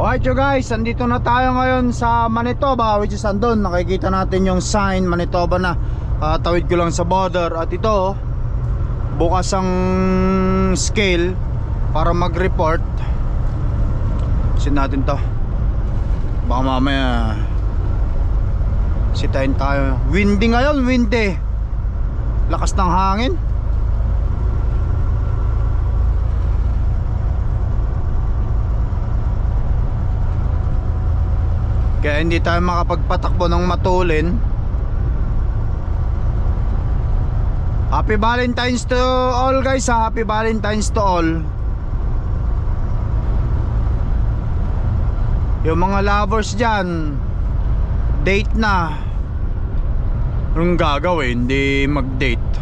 Alright you guys, andito na tayo ngayon sa Manitoba which is andun, nakikita natin yung sign Manitoba na. Ah, tawid ko lang sa border. At ito bukas ang scale para mag-report. Sin natin to. Baka mamaya sitayin tayo. Windy ngayon, windy. Lakas ng hangin Kaya hindi tayo makapagpatakbo ng matulin. Happy Valentine's to all guys ha? Happy Valentine's to all. Yung mga lovers dyan Date na. Anong gagawin? Hindi mag-date.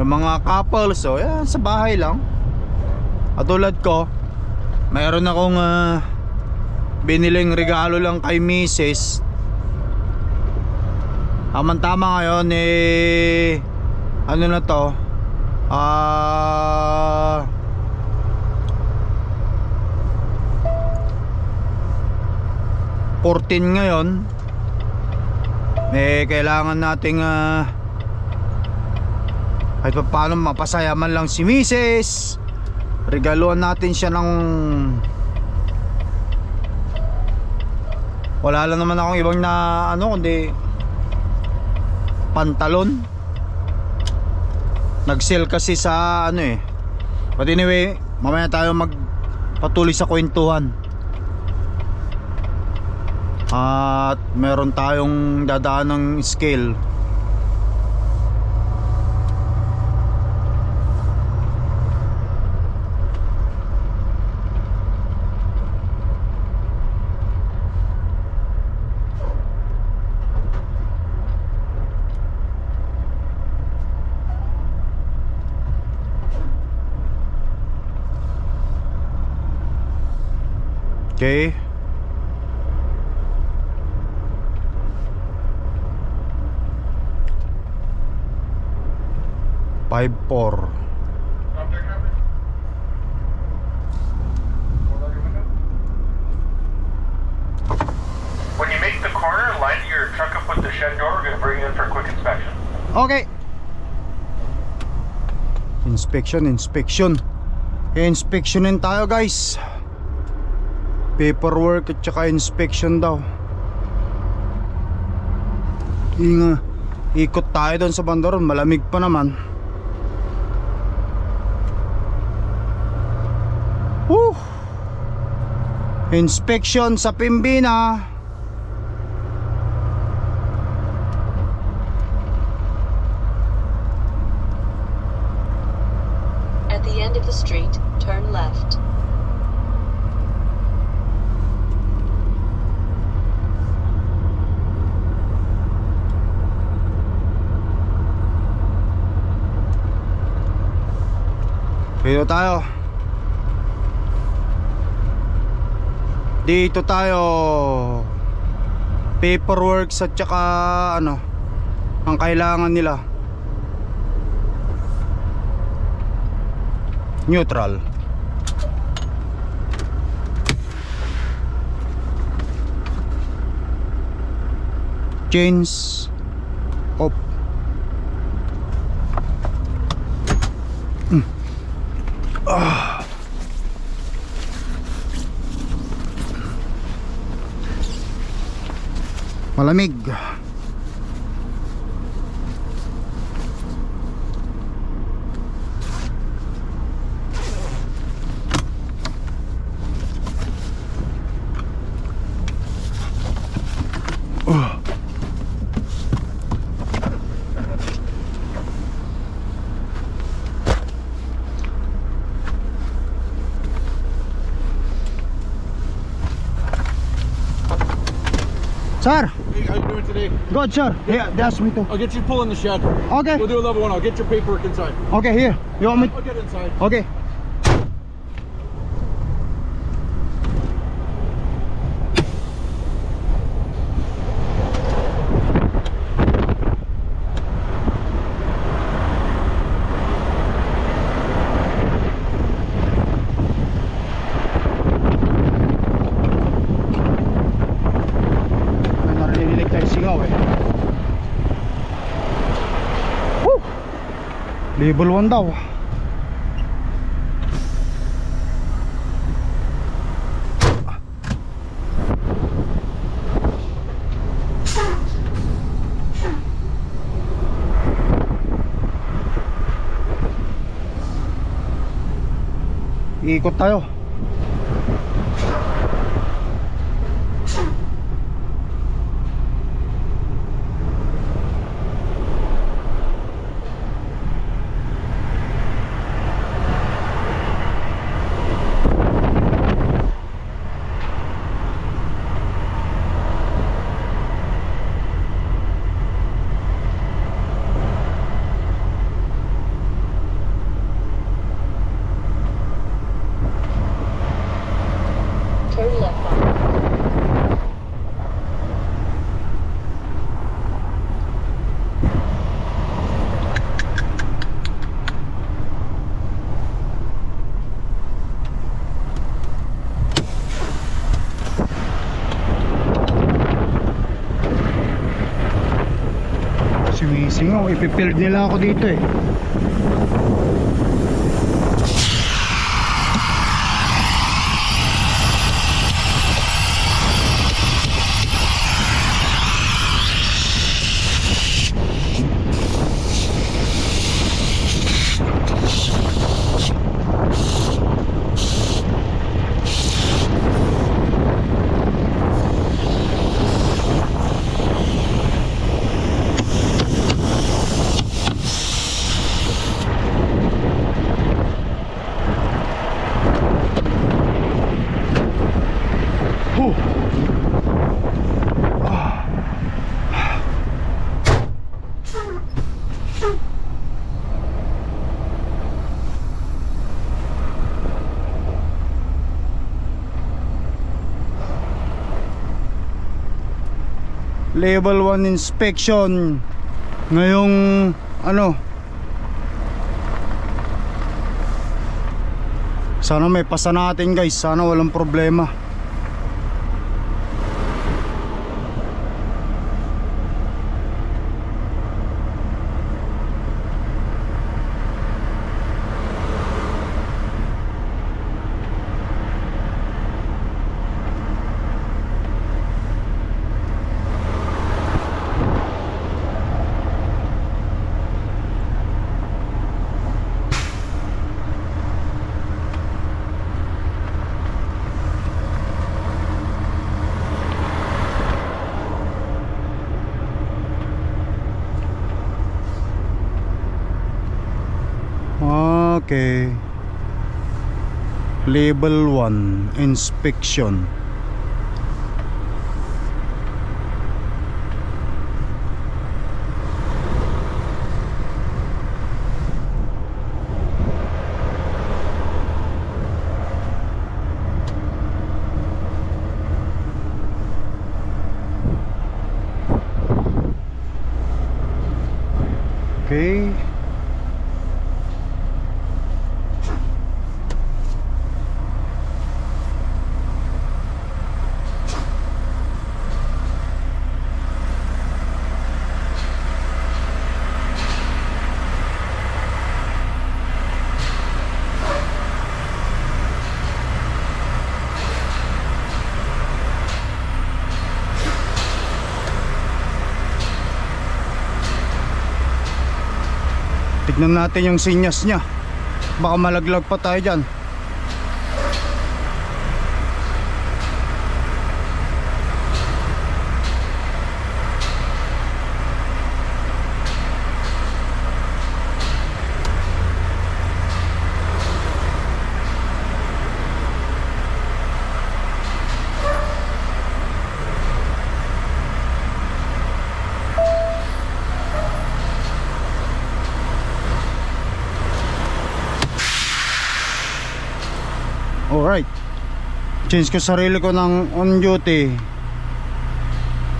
Yung mga couples So yan sa bahay lang. Katulad ko Mayroon akong ah, biniling regalo lang kay Mrs. Aman tama ngayon eh ano na to? Ah uh, 14 ngayon. Eh kailangan nating ah kahit pa paano mapasaya man lang si Mrs. Regaluhan natin siya ng wala lang naman akong ibang na ano kundi pantalon. Nag sale kasi sa ano eh. But anyway mamaya tayo mag patuloy sa kwentuhan. At meron tayong dadaan ng scale Okay. Five four. When you make the corner, line your truck up with the shed door. We're to bring you in for a quick inspection. Okay. Inspection, inspection. Inspectionin tayo guys. Paperwork at saka inspection daw. Inga, ikot tayo doon sa bandaron. Malamig pa naman. Woo! Inspection sa Pimbina. At the end of the street, turn left. Dito tayo. Dito tayo. Paperwork at saka ano ang kailangan nila. Neutral. Chains of Malamig. Sir, today? good sir. Here, that's me too. I'll get you pull in the shed. Okay. We'll do a level one. I'll get your paperwork inside. Okay, here. You want me? I'll get inside. Okay. Level 1 daw. Ikot tayo. Turn left on Sumisingaw, ipipild nila ako dito eh. Level 1 inspection. Ngayong ano? Sana may pasa natin guys, sana walang problema. Okay. Level 1 inspection. Tignan natin yung sinyas niya. Baka malaglag pa tayo dyan. Alright. Change ko sarili ko ng on duty.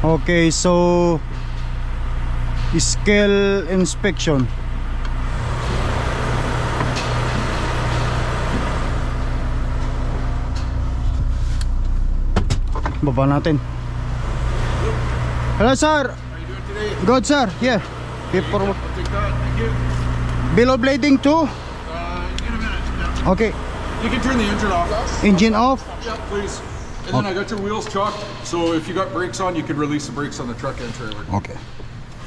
Okay, so scale inspection. Baba natin. Hello sir. Good sir. Here. Paperwork. Below blading too? Uh. Yeah. Okay. You can turn the engine off. Engine off? Yeah, please. And then I got your wheels chalked, so if you got brakes on, you can release the brakes on the truck and trailer. Okay.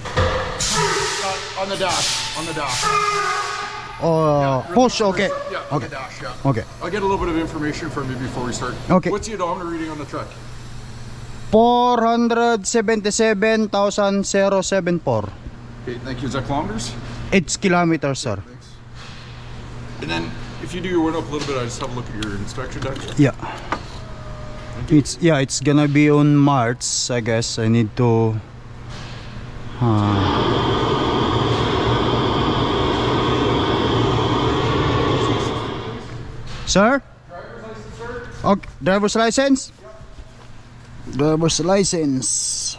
Uh, on the dash. On the dash. Oh, push, okay. Yeah, on Okay. the dash, yeah. Okay. I'll get a little bit of information from you before we start. Okay. What's the odometer reading on the truck? 477,074. Okay, thank you. Is that kilometers? It's kilometers, sir. Thanks. And then if you do your window up a little bit, I just have a look at your inspection deck. Yeah. It's yeah, it's gonna be on March, I guess. I need to uh, Sir? Okay, driver's license? Driver's license.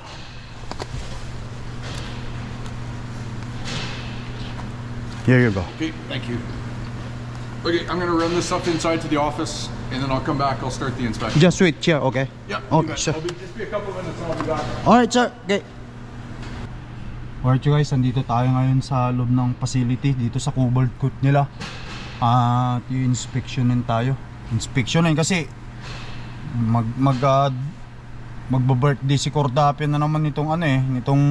Here you go. Okay, thank you. Okay, I'm gonna run this up inside to the office, and then I'll come back. I'll start the inspection. Just wait, yeah, okay. Yeah. Okay, sure. I'll be, just be a couple minutes, and I'll be back. Alright sir, okay. Alright you guys, nandito tayo ngayon sa loob ng facility dito sa Cobalt Court nila. At yung inspectionin tayo. Inspectionin kasi mag mag uh, magba-birthday si Cordapian na naman nitong ano eh, nitong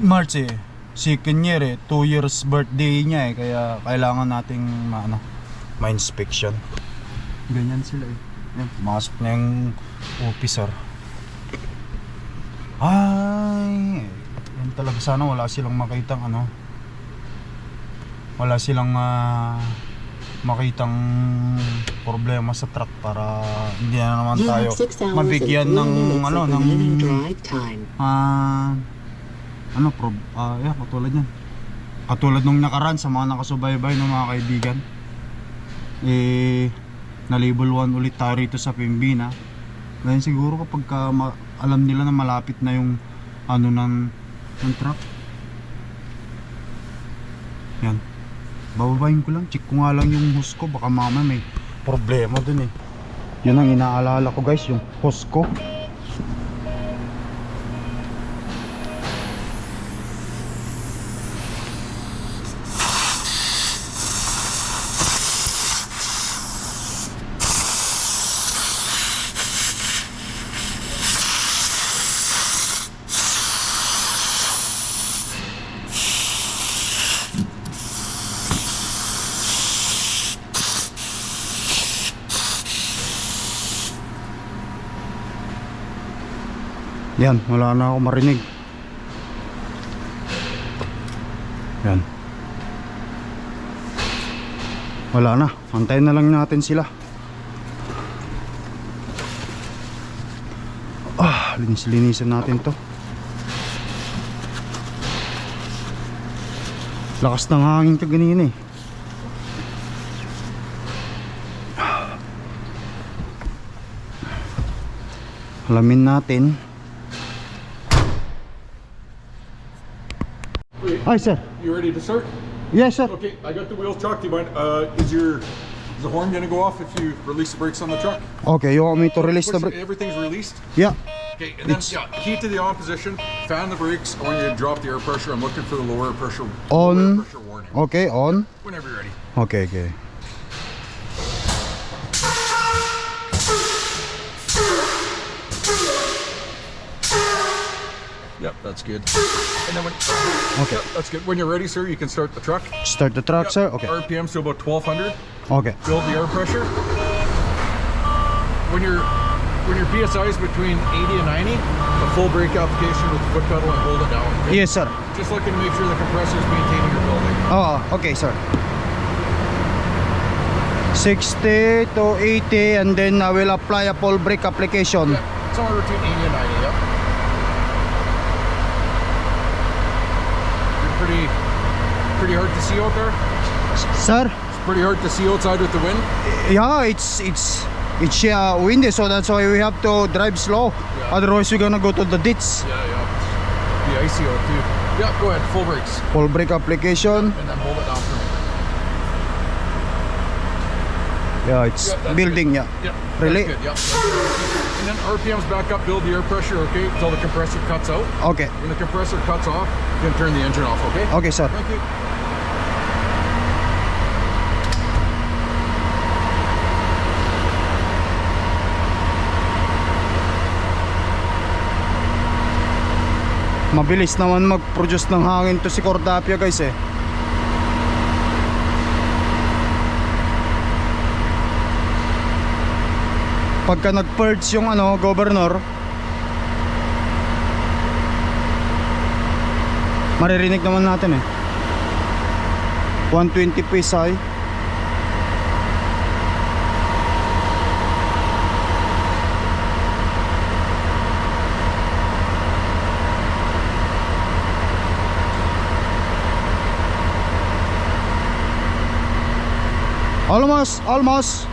March eh. Second year eh, 2 years birthday niya eh, kaya kailangan nating ma, ano, ma-inspection. Ganyan sila eh. Yan, pumasok na yung officer. Ay, yan talaga sana wala silang makitang ano. Wala silang ah, makitang problema sa truck para hindi na naman tayo mabigyan ng ano ng ah ano prob ah yeah, katulad yan. Katulad nung nakaraan sa mga nakasubaybay ng mga kaibigan. Eh na label 1 ulit tayo rito sa Pimbina. Ngayon siguro kapag ka alam nila na malapit na yung ano ng, ng truck. Yan. Bababayin ko lang. Check ko nga lang yung hose ko. Baka mama may problema dun eh. Yun ang inaalala ko guys, yung hose ko. Yan, wala na ako marinig. Yan. Wala na, antayin na lang natin sila. Ah, linis-linisan natin to. Lakas ng hangin ka ganina eh. Alamin natin. Ay, sir. you ready to start? Yes, sir. Okay, I got the wheels chalked. Do you mind? Uh, is your is the horn gonna go off if you release the brakes on the truck? Okay, you want me to release the Push- brake? Everything's released. Yeah. Okay, and then It's- yeah, key to the on position. Fan the brakes. I want you to drop the air pressure. I'm looking for the lower pressure. On. Lower pressure warning. Okay, on. Whenever you're ready. Okay, okay. Yep, that's good. And then when Okay. Yep, that's good. When you're ready, sir, you can start the truck. Start the truck, Yep. sir. Okay. RPMs to about 1200. Okay. Build the air pressure. When your when your PSI is between 80 and 90, a full brake application with the foot pedal and hold it down. okay? Yes, sir. Just looking to make sure the compressor is maintaining your building. Oh, okay, sir. 60 to 80 and then I will apply a full brake application. Yep, somewhere between 80 and 90. Yep. Pretty pretty hard to see out there. Sir? It's pretty hard to see outside with the wind. Yeah, it's it's it's uh, windy so that's why we have to drive slow. Yeah. Otherwise we're gonna go to the ditch. Yeah, yeah. Be icy out too. Yeah, go ahead, full brakes. Full brake application. And then hold it down for me. Yeah, it's building, good. yeah. Yep. Really? That's good, yep and then RPMs back up, build the air pressure, okay, until the compressor cuts out. Okay. When the compressor cuts off, you can turn the engine off, okay? Okay, sir. Thank you. Mabilis naman mag-produce ng hangin to si Cordapia guys eh. Pagka nag-purge yung ano, governor, maririnig naman natin eh. 120 PSI. Almost, almost.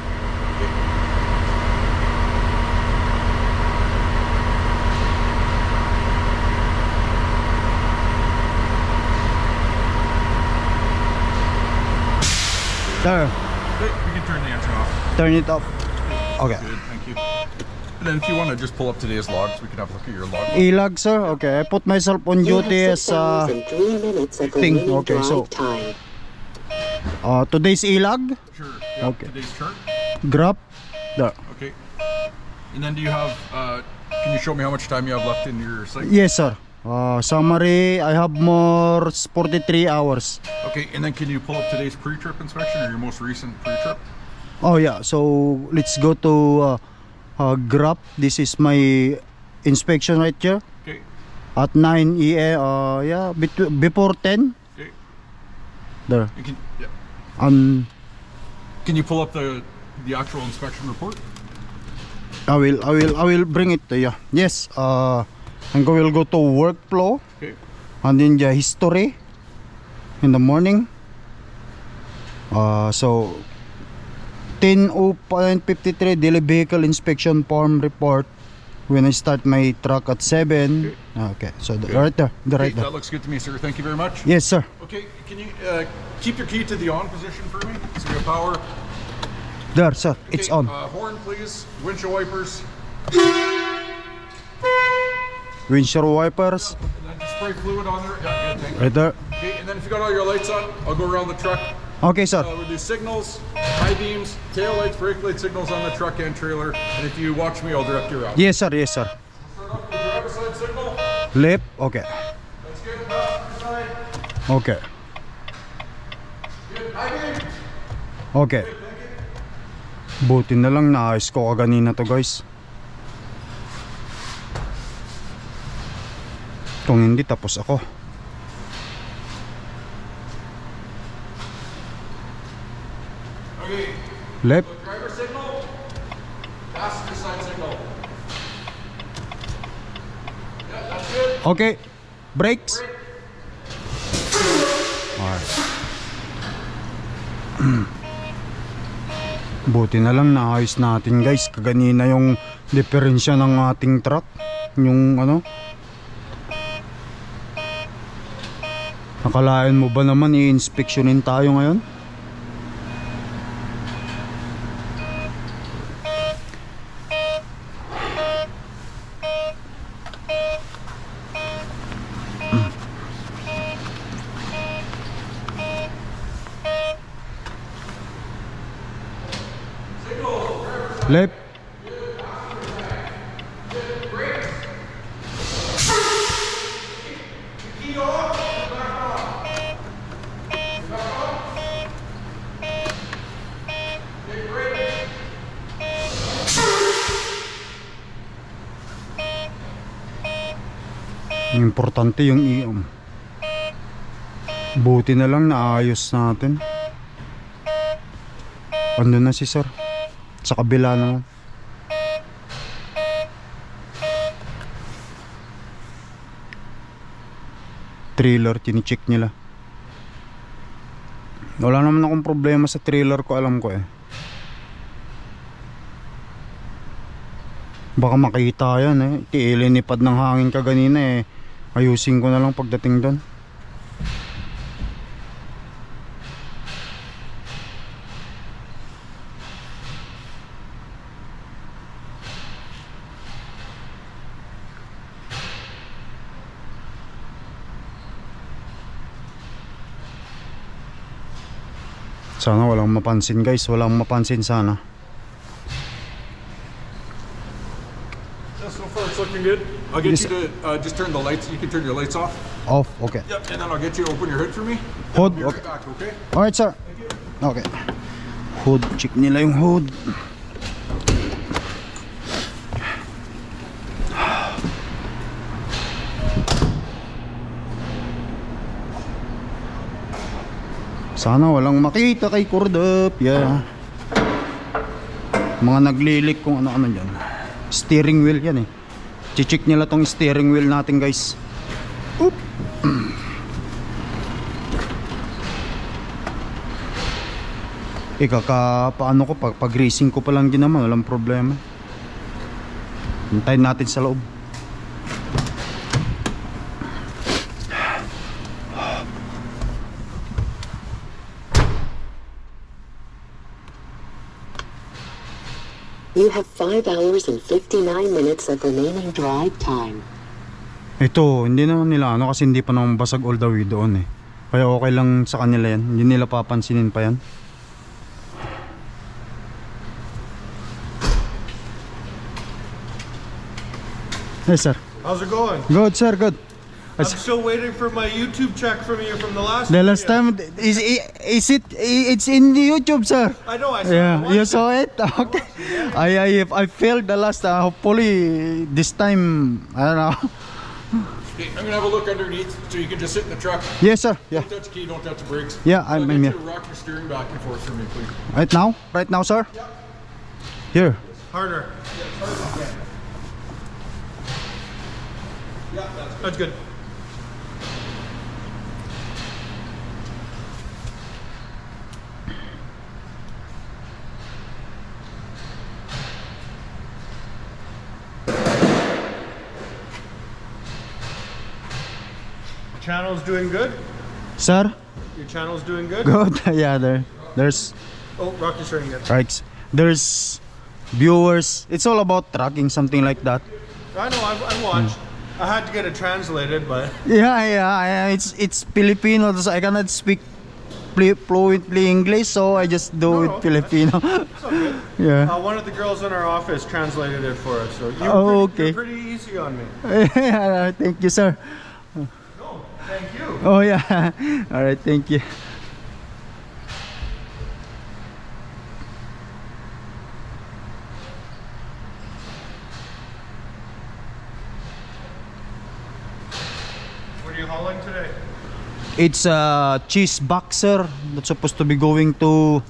There, Okay, we can turn the engine off. turn it up. Okay. Good, thank you. And then if you want to just pull up today's logs, we can have a look at your log. Ilag, sir. Okay, I put myself on You have duty six as uh, hours and three minutes of thing. Okay, so- time. uh, today's ilag. Sure. Yeah, Okay. Today's chart. Grab. There. Okay. And then do you have, uh, can you show me how much time you have left in your site? Yes, sir. Uh, summary, I have more 43 hours. Okay, and then can you pull up today's pre-trip inspection or your most recent pre-trip? Oh yeah, so let's go to uh, uh, Grab. This is my inspection right here Okay. at 9 EA. Uh, yeah, before 10. Okay. There. You can, yeah. Um, Can you pull up the the actual inspection report? I will, I will, I will bring it to you. Yes. Uh, I'm going to go to workflow Okay. and then the history in the morning. Uh, so 10.53 daily vehicle inspection form report when I start my truck at 7. Okay, so the, right there, the right Okay, there. that looks good to me, sir. Thank you very much. Yes, sir. Okay, can you uh, keep your key to the on position for me? So you have power. There, sir. It's on. Uh, horn, please. Windshield wipers. Windshield wipers. Spray fluid on there. Yeah, good. Thank you. Right there. Okay, and then if you got all your lights on, I'll go around the truck. Okay, sir. Uh, we'll do signals, high beams, tail lights, brake light signals on the truck and trailer. And if you watch me, I'll direct you around. Yes, sir. Yes, sir. Start off with the driver's side signal. Left. Okay. That's good. Side. Okay. Good. High beam. Okay. Buti na lang naayos ko kaganina to guys. Kung hindi tapos ako. Okay. Left. Driver signal. Passenger side signal. Yeah, that's good. Okay. Brakes. Alright. Buti na lang naayos natin guys. Kaganina yung diferensya ng ating truck. Yung ano. Nakalain mo ba naman i-inspectionin tayo ngayon? Left. Importante yung iom. Buti na lang naayos natin. Ano na si sir? Sa kabila naman. Trailer, tinicheck nila. Wala naman akong problema sa trailer ko, alam ko eh. Baka makita yan eh. Tiilinipad ng hangin ka eh. Ayusin ko na lang pagdating doon. Sana walang mapansin guys, walang mapansin sana. so far it's good. I'll get Yes. you to uh, just turn the lights. You can turn your lights off. Off, okay. Yep. And then I'll get you to open your hood for me. Hood, Be right okay. back, okay? Alright, sir. Okay. Hood, check nila yung hood. Sana walang makita kay Cordup. Yeah. Mga naglilik kung ano-ano dyan. Steering wheel yan eh. Chichik nila tong steering wheel natin guys. Oop. Eh kaka paano ko pag pag racing ko pa lang din walang problema. Hintayin natin sa loob. You have 5 hours and 59 minutes of remaining drive time. Ito, hindi naman nila ano kasi hindi pa naman basag all the way doon eh. Kaya okay lang sa kanila yan. Hindi nila papansinin pa yan. Hey sir. How's it going? Good sir, good. I'm still waiting for my YouTube check from you from the last. The last video. time is is it it's in the YouTube sir. I know. I saw Yeah, it you saw it? Okay. I I I failed the last uh, hopefully this time I don't know. Okay, I'm gonna have a look underneath so you can just sit in the truck. Yes sir. Yeah. Don't touch the key. Don't touch the brakes. Yeah, I'll I'm- get I'm you here. to rock your steering back and forth for me, please. Right now? Right now, sir? Here. Harder. Yeah, that's good. Channel's doing good. Sir? Your channel's doing good. Good. yeah, there. There's Oh, Rocky's starting again. right. There's viewers. It's all about tracking something like that. I know. I, I watched. I had to get it translated, but Yeah, yeah, yeah. It's it's Filipino. So I cannot speak flu- fluently English, so I just do No, it no, Filipino. good. yeah. Uh, one of the girls in our office translated it for us. So you Oh, pretty, you're okay. pretty easy on me. Yeah, thank you, sir. Thank you. Oh yeah. All right, thank you. What are you hauling today? It's a cheese boxer that's supposed to be going to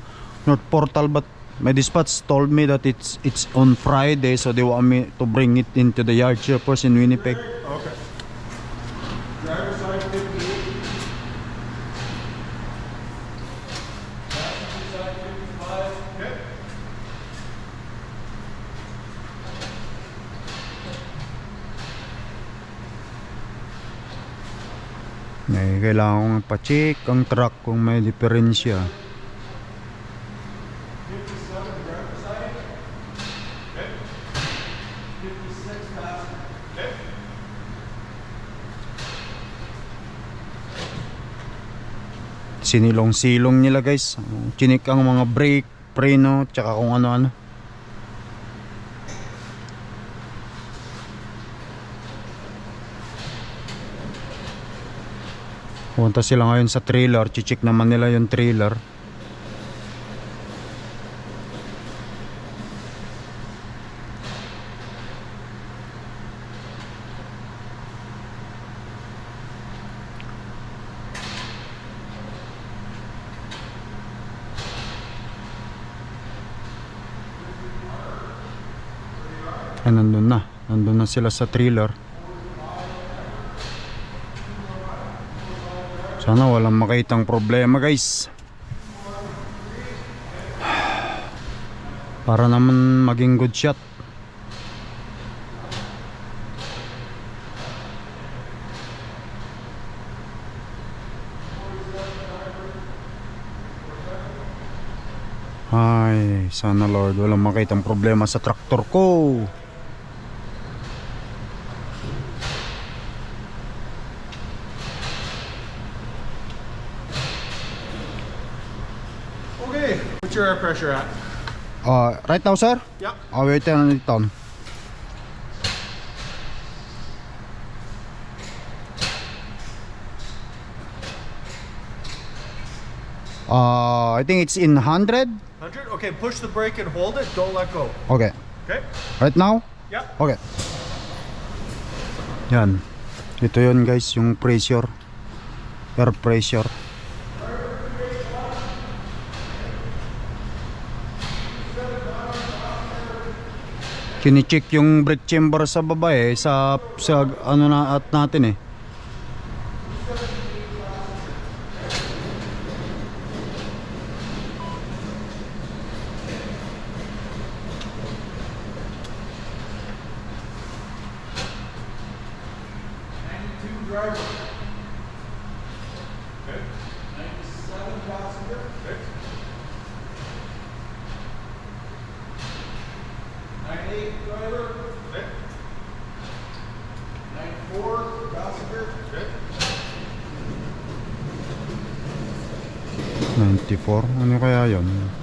North Portal, but my dispatch told me that it's it's on Friday, so they want me to bring it into the yard here first in Winnipeg. Okay. Driver's side 58. May kailangan kong pa-check ang truck kung may diferensya. Sinilong-silong nila guys. Chinik ang mga brake, preno, tsaka kung ano-ano. Punta sila ngayon sa trailer, chichik naman nila yung trailer. Ay, nandun na. Nandun na sila sa trailer. Sana walang makitang problema guys. Para naman maging good shot. Ay, sana Lord, walang makitang problema sa traktor ko. price at? Uh, right now, sir? Yep. I'll wait on it on. Uh, I think it's in 100. 100? Okay, push the brake and hold it. Don't let go. Okay. Okay. Right now? Yep. Okay. Yan. Ito yun guys, yung pressure. Air pressure. Kini-check yung brake chamber sa baba eh sa sa ano na at natin eh.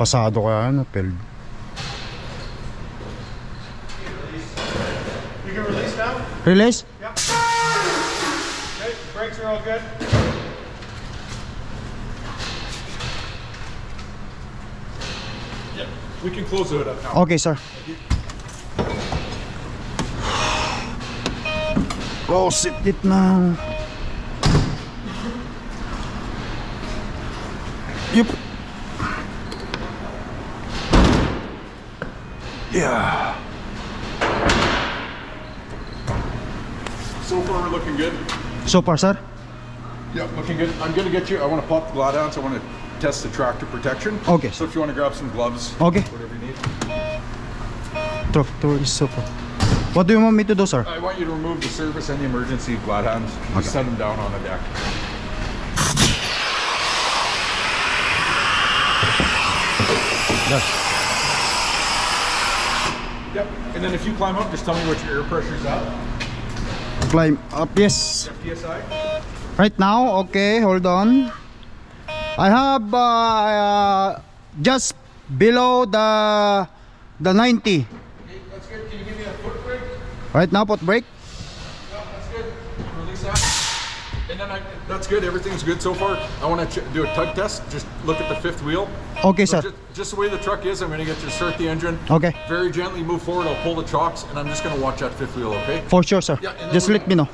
Pasado kaya ano? Failed. You can release now? Release? Yep. Okay, brakes are all good. We can close the hood up now. Okay, sir. Close it, it now. Yep. Yeah. So far, we're looking good. So far, sir? Yeah, looking good. I'm gonna get you. I want to pop the glad on, so I want to test the tractor protection. Okay. So if you want to grab some gloves, Okay. whatever you need. Tractor is far. What do you want me to do, sir? I want you to remove the service and the emergency glad hands. Just set them down on the deck. Yes. Yep. And then if you climb up, just tell me what your air pressure's at. Climb up, yes. PSI. Right now, okay, hold on. I have uh, uh, just below the the 90. Okay, that's good. Can you give me a foot brake? Right now, put brake. Yeah, that's good. Release that. And then I, that's good. Everything's good so far. I want to do a tug test. Just look at the fifth wheel. Okay, So sir. Just, the way the truck is, I'm going to get you to start the engine. Okay, Very gently move forward. I'll pull the chocks, and I'm just going to watch that fifth wheel. Okay? for sure, sir. Yeah, Just let me know.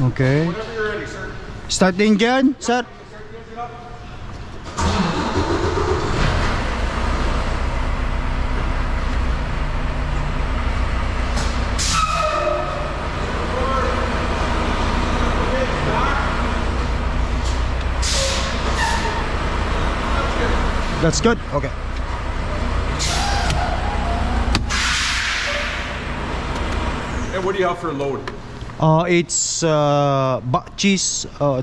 Okay. Whenever you're ready, sir. Start the engine, sir. That's good. Okay. And what do you have for a load? Uh, it's uh, ba- cheese, uh,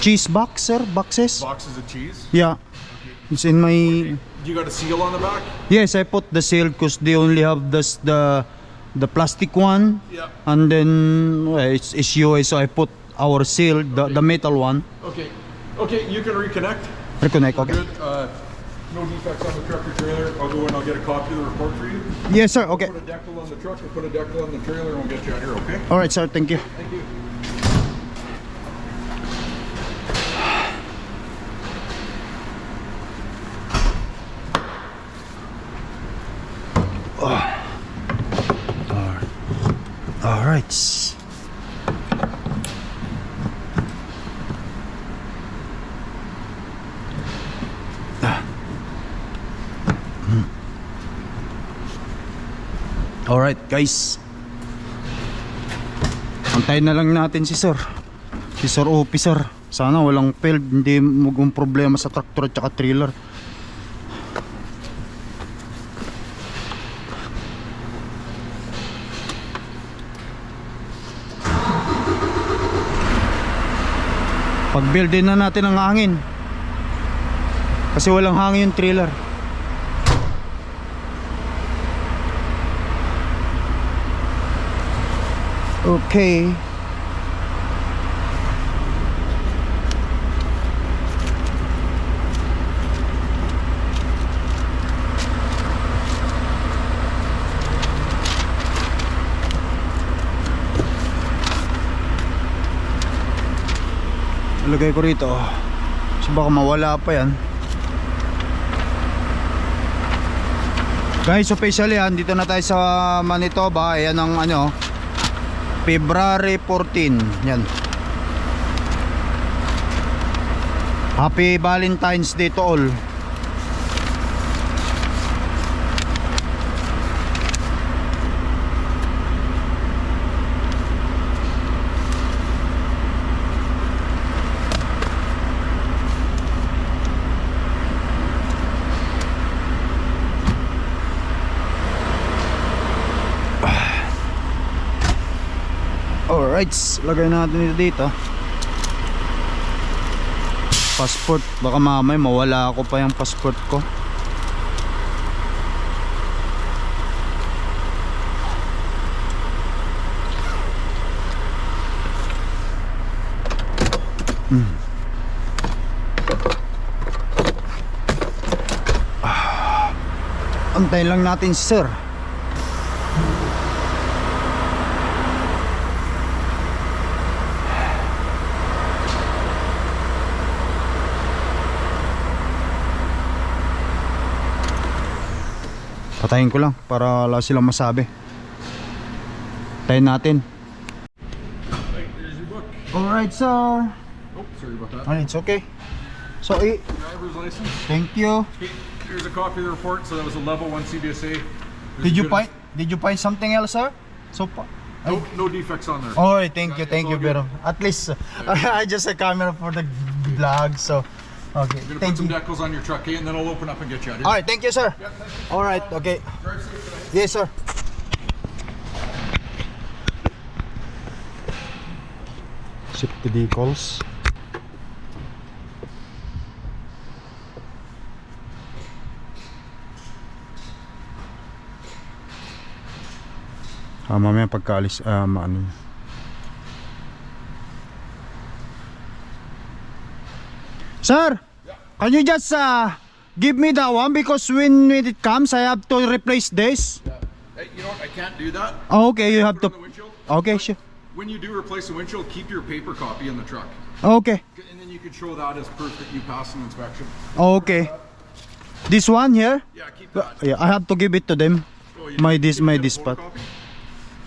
cheese box, sir. Boxes. Boxes of cheese. Yeah. It's in my. You got a seal on the back? Yes, I put the seal because they only have this the the plastic one, Yeah. and then well, it's it's US, so I put our seal, the the metal one. Okay. Okay, you can reconnect. Reconnect. Okay. Good. Uh, no defects on the tractor trailer. I'll go in. I'll get a copy of the report for you. Yes, sir. Okay. Put a decal on the truck. We'll put a decal on the trailer, and we'll get you out here. Okay? All right, sir. Thank you. Thank you. Guys. Antayin na lang natin si Sir. Si Sir Officer. Sana walang failed, hindi magong problema sa traktor at saka trailer. Pag-build din na natin ang hangin. Kasi walang hangin yung trailer. Okay. Lagay ko rito. So baka mawala pa yan. Guys, officially yan, dito na tayo sa Manitoba. Ayan ang ano, February 14. Yan. Happy Valentine's Day to all. Lagay natin ito dito. Passport, baka mamay mawala ako pa yung passport ko. Hmm. Ah. Antayin lang natin si sir. Patayin ko lang para wala silang masabi. Tayin natin. Alright, sir. Oh, sorry about that. Alright, it's okay. So, eh, Driver's license. thank you. Here's a copy of the report. So that was a level one CBSA. There's Did you find Did you find something else, sir? So far. No, no defects on there. Alright, thank you, thank you, pero at least I just a camera for the vlog, so okay, I'm gonna thank put some you. decals on your truck, okay, and then I'll open up and get you out. Alright, thank you, sir. Yeah, thank you. Alright, okay. Drive safe tonight. Yes, sir. Safety decals. Ah, mamaya pagkaalis, ah, maano. yun. Sir, can you just uh, give me that one because when, when it comes, I have to replace this. Yeah. Hey, you know what? I can't do that. Oh, okay, you have to. on the windshield. Okay, But sure. When you do replace the windshield, keep your paper copy in the truck, Okay, and then you can show that as proof that you passed an inspection. okay. This one here. Yeah, keep that. Yeah, I have to give it to them. Oh, my dis- my didn't dis- get a photocopy?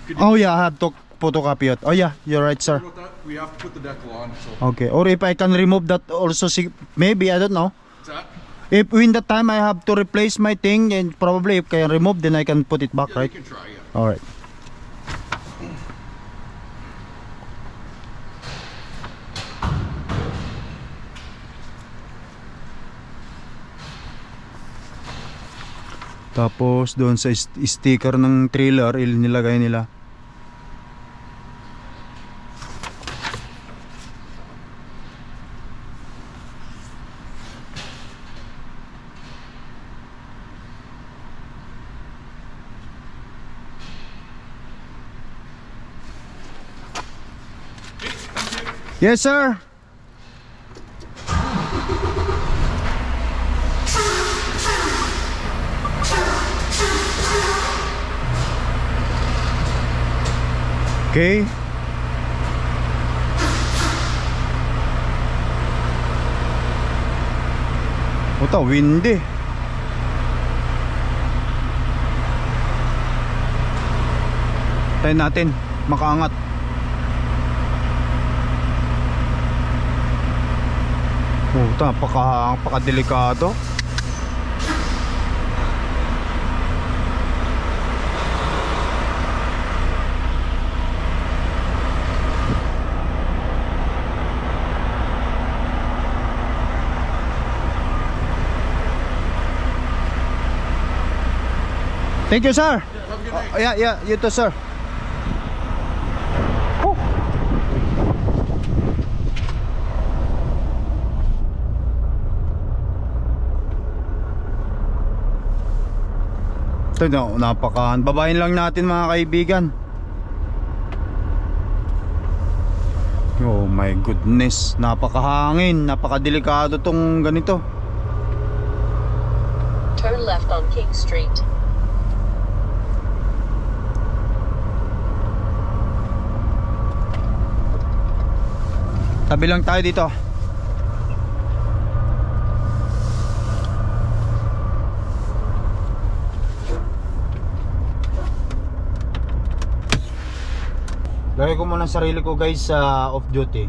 Could you Oh yeah, I have to photocopy it. Oh yeah, you're right, sir. We have to put the decal on. So Okay, or if I can remove that also, maybe I don't know. that? If in the time I have to replace my thing, and probably if I can remove, then I can put it back, Yeah, right? you can try. Yeah. All right. Tapos doon sa st- sticker ng trailer, il nilagay nila. Yes, sir. Okay. Ito, windy. Tayo natin, makaangat. Puta, paka, paka delikado. Thank you, sir. Have a good night. Oh, yeah, yeah, you too, sir. Ito na, napaka babayin lang natin mga kaibigan. Oh my goodness, napakahangin, napakadelikado tong ganito. Turn left on King Street. Tabi lang tayo dito. Lagay ko muna sarili ko guys sa off duty.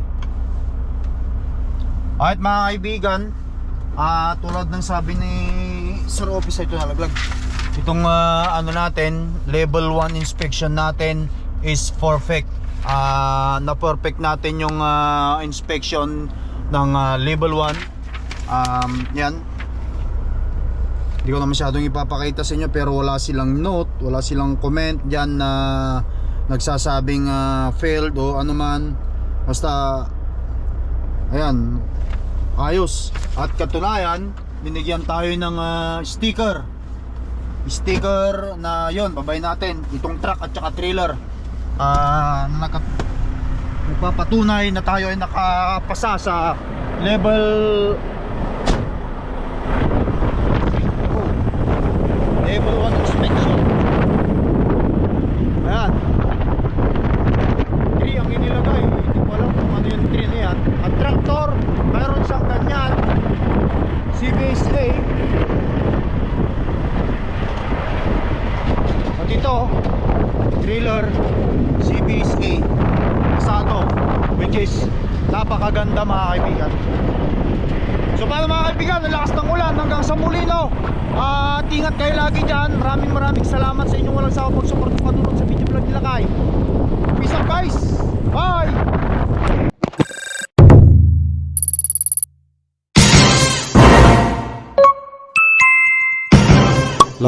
Alright mga kaibigan, ah tulad ng sabi ni Sir Officer ito nalaglag. Itong ah, ano natin, level 1 inspection natin is perfect. Ah na perfect natin yung ah, inspection ng ah, level 1. Um, yan. Hindi ko na masyadong ipapakita sa inyo pero wala silang note, wala silang comment diyan na nagsasabing ah, failed o ano man. Basta ayan, ayos. At katunayan, binigyan tayo ng ah, sticker. Sticker na yon, babay natin itong truck at saka trailer. Ah, na naka nagpapatunay na tayo ay nakapasa sa level level 1 inspection.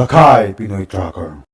Lakay Pinoy Tracker